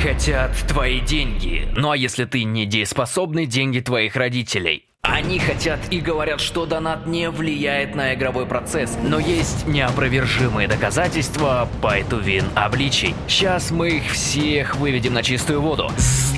хотят твои деньги. Ну а если ты недееспособный, деньги твоих родителей. Они хотят и говорят, что донат не влияет на игровой процесс, но есть неопровержимые доказательства Пайтувин обличий. Сейчас мы их всех выведем на чистую воду.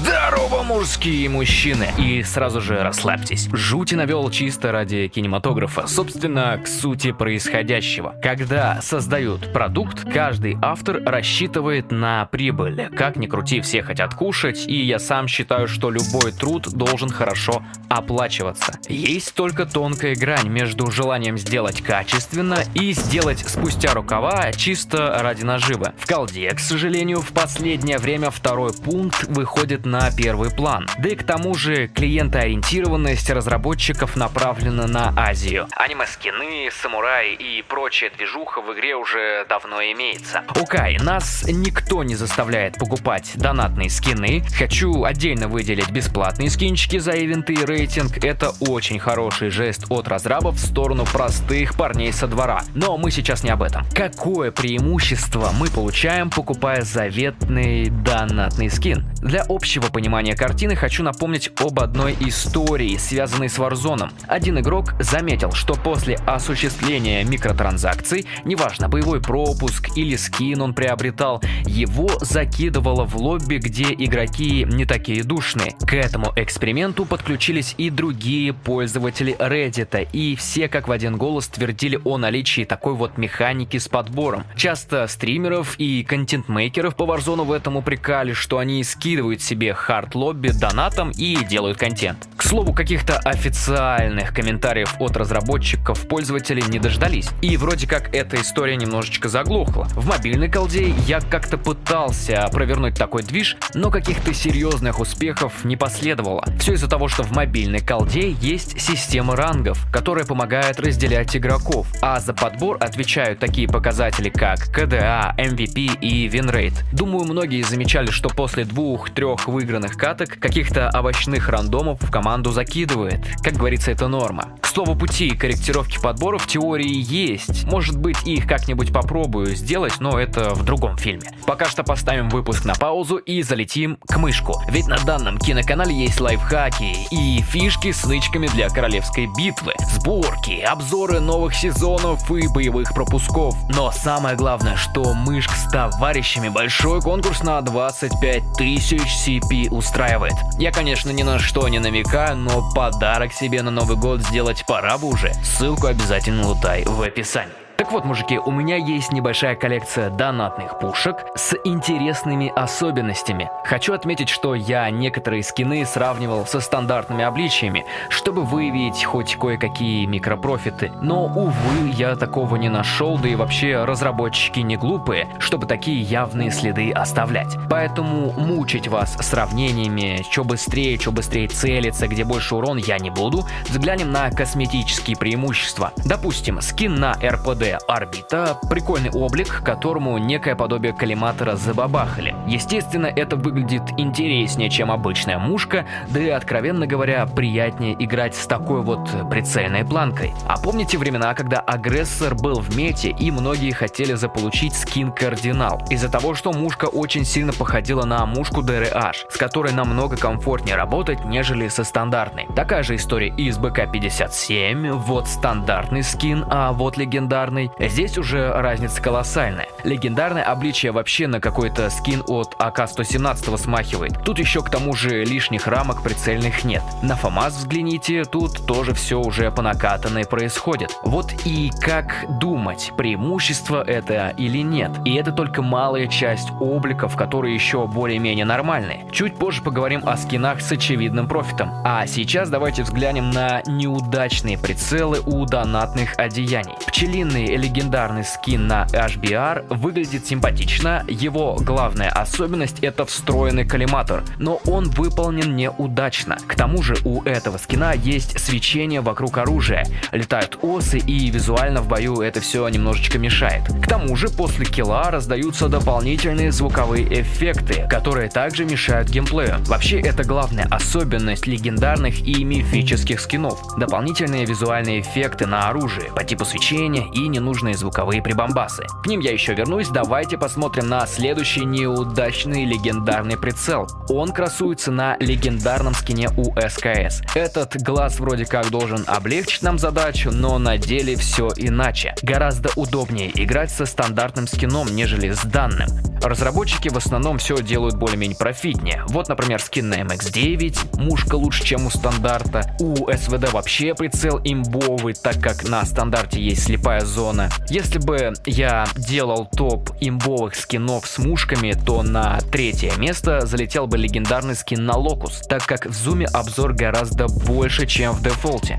Здорово, мужские мужчины! И сразу же расслабьтесь. Жути навел чисто ради кинематографа, собственно, к сути происходящего. Когда создают продукт, каждый автор рассчитывает на прибыль. Как ни крути, все хотят кушать, и я сам считаю, что любой труд должен хорошо оплачиваться. Есть только тонкая грань между желанием сделать качественно и сделать спустя рукава чисто ради наживы. В колде, к сожалению, в последнее время второй пункт выходит на первый план. Да и к тому же клиентоориентированность разработчиков направлена на Азию. Аниме-скины, самураи и прочая движуха в игре уже давно имеется. Окей, нас никто не заставляет покупать донатные скины. Хочу отдельно выделить бесплатные скинчики за ивенты и рейтинг. Это очень хороший жест от разрабов в сторону простых парней со двора. Но мы сейчас не об этом. Какое преимущество мы получаем, покупая заветный донатный скин? Для общего понимания картины хочу напомнить об одной истории, связанной с Warzone. Один игрок заметил, что после осуществления микротранзакций, неважно, боевой пропуск или скин он приобретал, его закидывало в лобби, где игроки не такие душные. К этому эксперименту подключились и другие пользователи Reddit, и все как в один голос твердили о наличии такой вот механики с подбором. Часто стримеров и контент-мейкеров по Warzone в этом упрекали, что они скидывают себе хард-лобби донатом и делают контент. К слову, каких-то официальных комментариев от разработчиков пользователи не дождались. И вроде как эта история немножечко заглохла. В мобильной колде я как-то пытался провернуть такой движ, но каких-то серьезных успехов не последовало. Все из-за того, что в мобильной колде есть система рангов, которая помогает разделять игроков, а за подбор отвечают такие показатели, как KDA, MVP и винрейт. Думаю, многие замечали, что после двух-трех выигранных каток каких-то овощных рандомов в команду закидывает. Как говорится, это норма. К слову пути, корректировки подбора в теории есть. Может быть, их как-нибудь попробую сделать, но это в другом фильме. Пока что поставим выпуск на паузу и залетим к мышку. Ведь на данном киноканале есть лайфхаки и фишки с нычками для королевской битвы, сборки, обзоры новых сезонов и боевых пропусков. Но самое главное, что мышк с товарищами большой конкурс на 25 тысяч CP устраивает. Я, конечно, ни на что не намекаю, но подарок себе на Новый год сделать пора бы уже. Ссылку обязательно лутай в описании. Так вот, мужики, у меня есть небольшая коллекция донатных пушек с интересными особенностями. Хочу отметить, что я некоторые скины сравнивал со стандартными обличиями, чтобы выявить хоть кое-какие микропрофиты. Но, увы, я такого не нашел, да и вообще разработчики не глупые, чтобы такие явные следы оставлять. Поэтому мучить вас сравнениями, что быстрее, что быстрее целиться, где больше урон я не буду. Взглянем на косметические преимущества. Допустим, скин на РПД орбита – прикольный облик, которому некое подобие коллиматора забабахали. Естественно, это выглядит интереснее, чем обычная мушка, да и, откровенно говоря, приятнее играть с такой вот прицельной планкой. А помните времена, когда агрессор был в мете и многие хотели заполучить скин Кардинал? Из-за того, что мушка очень сильно походила на мушку DRH, с которой намного комфортнее работать, нежели со стандартной. Такая же история и с БК-57, вот стандартный скин, а вот легендарный легендарный, здесь уже разница колоссальная. Легендарное обличие вообще на какой-то скин от АК-117 смахивает. Тут еще к тому же лишних рамок прицельных нет. На ФАМАС взгляните, тут тоже все уже по накатанной происходит. Вот и как думать, преимущество это или нет. И это только малая часть обликов, которые еще более-менее нормальные. Чуть позже поговорим о скинах с очевидным профитом. А сейчас давайте взглянем на неудачные прицелы у донатных одеяний. Пчелиные легендарный скин на HBR выглядит симпатично, его главная особенность это встроенный коллиматор, но он выполнен неудачно. К тому же у этого скина есть свечение вокруг оружия, летают осы и визуально в бою это все немножечко мешает. К тому же после килла раздаются дополнительные звуковые эффекты, которые также мешают геймплею. Вообще это главная особенность легендарных и мифических скинов. Дополнительные визуальные эффекты на оружие по типу свечения и ненужные звуковые прибамбасы. К ним я еще вернусь, давайте посмотрим на следующий неудачный легендарный прицел. Он красуется на легендарном скине у СКС. Этот глаз вроде как должен облегчить нам задачу, но на деле все иначе. Гораздо удобнее играть со стандартным скином, нежели с данным. Разработчики в основном все делают более-менее профитнее. Вот, например, скин на MX-9, мушка лучше, чем у стандарта. У СВД вообще прицел имбовый, так как на стандарте есть слепая зона. Если бы я делал топ имбовых скинов с мушками, то на третье место залетел бы легендарный скин на Локус, так как в зуме обзор гораздо больше, чем в дефолте.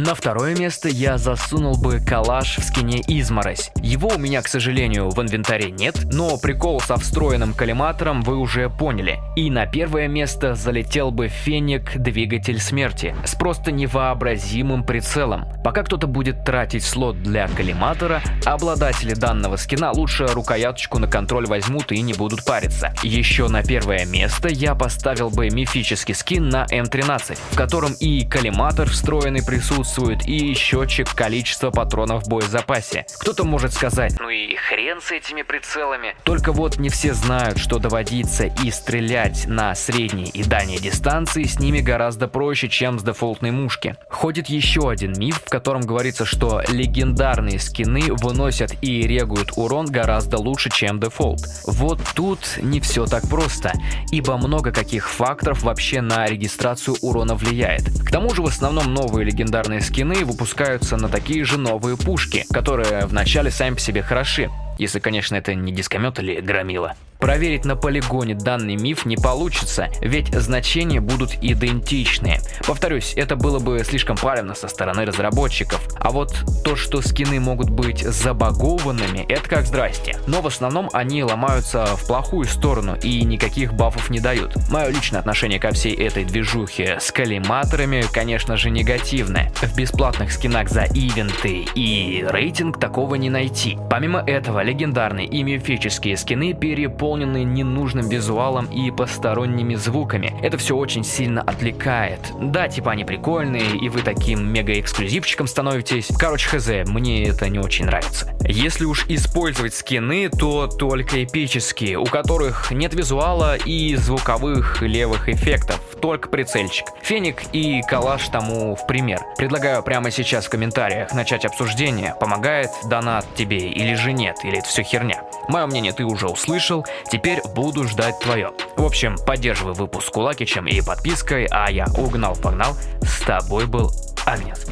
На второе место я засунул бы калаш в скине Изморозь. Его у меня, к сожалению, в инвентаре нет, но прикол со встроенным коллиматором вы уже поняли. И на первое место залетел бы Феник Двигатель Смерти с просто невообразимым прицелом. Пока кто-то будет тратить слот для коллиматора, обладатели данного скина лучше рукояточку на контроль возьмут и не будут париться. Еще на первое место я поставил бы мифический скин на М13, в котором и коллиматор встроенный присутствует, присутствует и счетчик количества патронов в боезапасе. Кто-то может сказать, ну и хрен с этими прицелами. Только вот не все знают, что доводиться и стрелять на средней и дальней дистанции с ними гораздо проще, чем с дефолтной мушки. Ходит еще один миф, в котором говорится, что легендарные скины выносят и регуют урон гораздо лучше, чем дефолт. Вот тут не все так просто, ибо много каких факторов вообще на регистрацию урона влияет. К тому же в основном новые легендарные скины выпускаются на такие же новые пушки, которые вначале сами по себе хороши, если, конечно, это не дискомет или громила. Проверить на полигоне данный миф не получится, ведь значения будут идентичны. Повторюсь, это было бы слишком палевно со стороны разработчиков. А вот то, что скины могут быть забагованными, это как здрасте. Но в основном они ломаются в плохую сторону и никаких бафов не дают. Мое личное отношение ко всей этой движухе с коллиматорами, конечно же, негативное. В бесплатных скинах за ивенты и рейтинг такого не найти. Помимо этого, легендарные и мифические скины переполнены наполнены ненужным визуалом и посторонними звуками. Это все очень сильно отвлекает. Да, типа они прикольные, и вы таким мега-эксклюзивчиком становитесь. Короче, хз, мне это не очень нравится. Если уж использовать скины, то только эпические, у которых нет визуала и звуковых левых эффектов, только прицельчик. Феник и калаш тому в пример. Предлагаю прямо сейчас в комментариях начать обсуждение, помогает донат тебе или же нет, или это все херня. Мое мнение ты уже услышал, Теперь буду ждать твое. В общем, поддерживай выпуск кулакичем и подпиской, а я угнал-погнал. С тобой был Агнес.